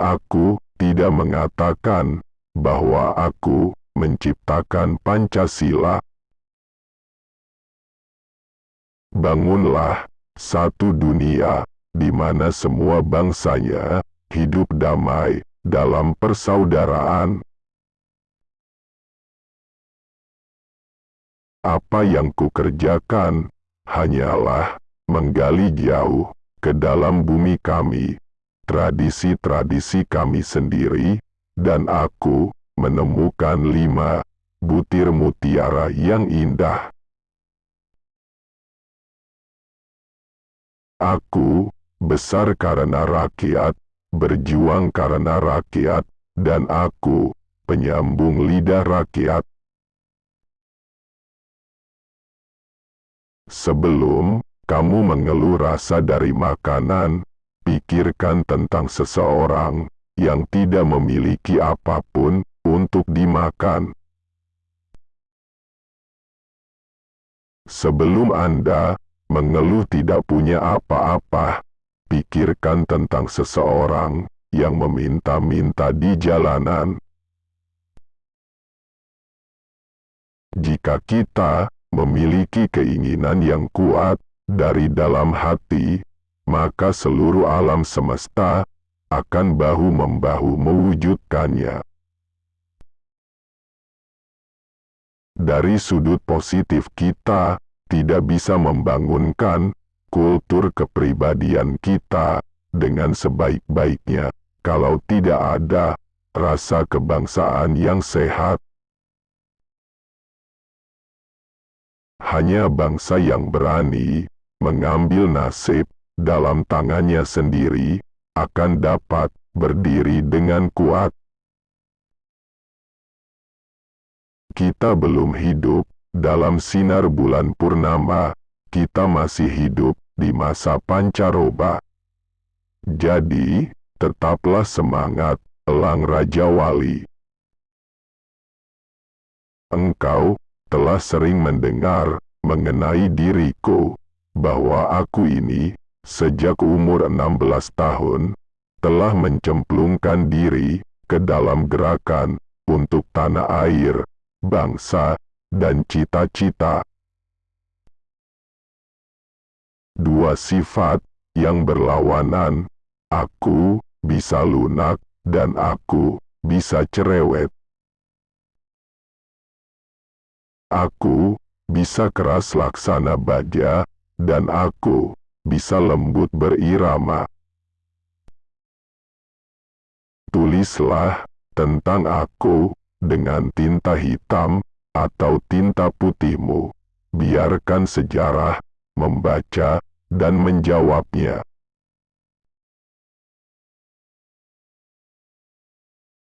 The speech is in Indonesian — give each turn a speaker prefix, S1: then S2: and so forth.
S1: Aku tidak mengatakan bahwa aku menciptakan Pancasila. Bangunlah satu dunia di mana semua bangsanya hidup damai dalam persaudaraan. Apa yang kukerjakan hanyalah menggali jauh ke dalam bumi kami, tradisi-tradisi kami sendiri, dan aku menemukan lima butir mutiara yang indah. Aku besar karena rakyat, berjuang karena rakyat, dan aku penyambung lidah rakyat. Sebelum kamu mengeluh rasa dari makanan, pikirkan tentang seseorang yang tidak memiliki apa pun untuk dimakan. Sebelum Anda mengeluh tidak punya apa-apa, pikirkan tentang seseorang yang meminta-minta di jalanan. Jika kita memiliki keinginan yang kuat dari dalam hati, maka seluruh alam semesta akan bahu-membahu mewujudkannya. Dari sudut positif kita, tidak bisa membangunkan kultur kepribadian kita dengan sebaik-baiknya kalau tidak ada rasa kebangsaan yang sehat. Hanya bangsa yang berani mengambil nasib dalam tangannya sendiri akan dapat berdiri dengan kuat. Kita belum hidup dalam sinar bulan purnama, kita masih hidup di masa pancaroba. Jadi, tetaplah semangat, Elang Raja Wali. Engkau telah sering mendengar mengenai diriku, bahwa aku ini, sejak umur 16 tahun, telah mencemplungkan diri ke dalam gerakan untuk tanah air, bangsa, dan cita-cita. Dua sifat yang berlawanan, aku bisa lunak dan aku bisa cerewet. Aku bisa keras laksana baja, dan aku bisa lembut berirama. Tulislah tentang aku dengan tinta hitam atau tinta putihmu. Biarkan sejarah membaca dan menjawabnya.